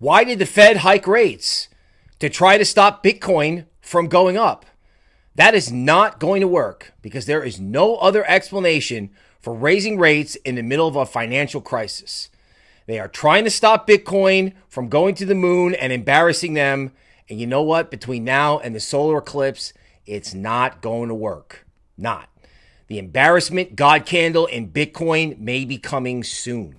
Why did the Fed hike rates? To try to stop Bitcoin from going up. That is not going to work because there is no other explanation for raising rates in the middle of a financial crisis. They are trying to stop Bitcoin from going to the moon and embarrassing them. And you know what? Between now and the solar eclipse, it's not going to work. Not. The embarrassment God candle in Bitcoin may be coming soon.